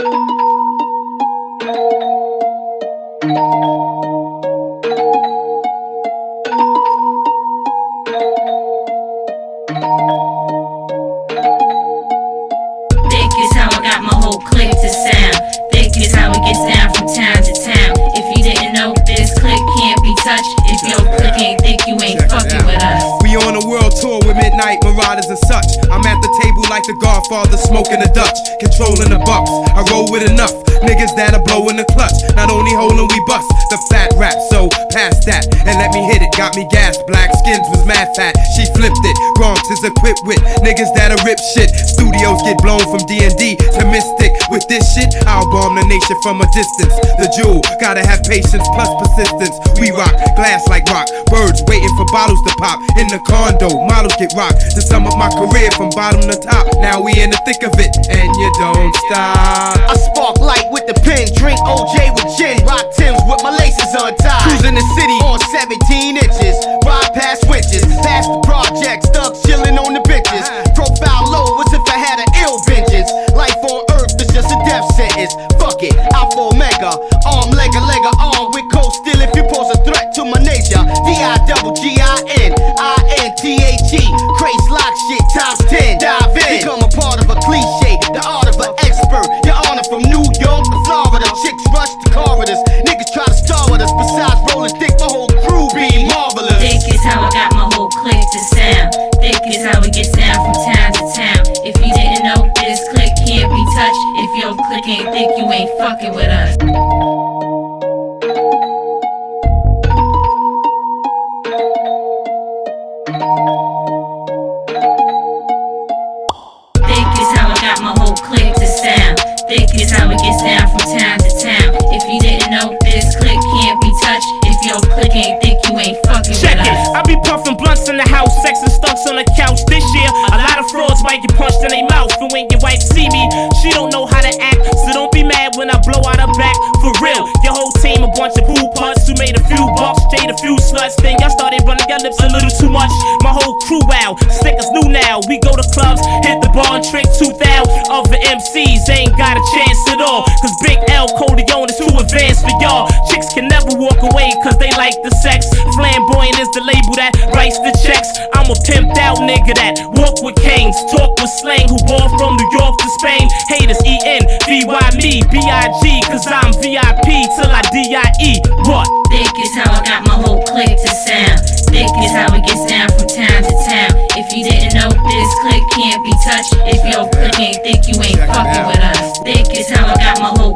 We get down from time to time If you didn't know this clique can't be touched. If you'll freaking think you ain't fucking with us. We on a world tour with midnight marauders and such. I'm at the like the Godfather, smoking the Dutch, controlling the bucks. I roll with enough niggas that are blow in the clutch. Not only holding, we bust the fat rap. So pass that and let me hit it. Got me gas, black skins was mad fat. She flipped it. Bronx is equipped with niggas that are rip shit. Studios get blown from D&D to Mystic. With this shit, I'll bomb the nation from a distance. The jewel, gotta have patience plus persistence. We rock glass like rock. Birds waiting for bottles to pop. In the condo, models get rocked. To sum up my career from bottom to top. Now we in the thick of it, and you don't stop. I spark light with the pen, drink OJ with gin, rock Tims with my laces untied. Cruising the city on 17 inches, ride past witches, past the projects, thugs chilling on the bitches. Uh-huh. Profile low as if I had an ill vengeance. Life on earth is just a death sentence. Fuck it, Alpha Omega, arm, craze lock shit times 10. Dive in, become a part of a cliche, the art of an expert. Your honor from New York to Florida, chicks rush the corridors. Niggas try to star with us, besides rolling thick, my whole crew be marvelous. Thick is how I got my whole clique to sound. Thick is how we get down from town to town. If you didn't know, this clique can't be touched. If your clique ain't thick, you ain't fucking with us. Got my whole clique to sound. Thick is how it gets down from town to town. If you didn't know, this clique can't be touched. If your clique ain't thick, you ain't fucking Check it. I be puffing blunts in the house, sexing stunts on the couch. This year, a lot of frauds might get punched in their mouth. And when your wife see me, she don't know how to act. So don't be mad when I blow out her back. For real, your team a bunch of pool putts who made a few bucks, stayed a few sluts. Then y'all started running your lips a little too much. My whole crew out, stickers new now. We go to clubs, hit the bar and trick 2000. Other MCs ain't got a chance at all. Cause Big L Corleone is too advanced for y'all. Chicks can never walk away cause they like the sex. Flamboyant is the label that writes the checks. I'm a pimped out nigga that walk with canes, talk with slang, who ball from New York to Spain. Haters E N V Y me B I G cause I'm VIP till I D I E. What? Thick is how I got my whole clique to sound. Thick is how it gets down from town to town. If you didn't know, this clique can't be touched. If your clique ain't thick, you ain't fucking with us. Thick is how I got my whole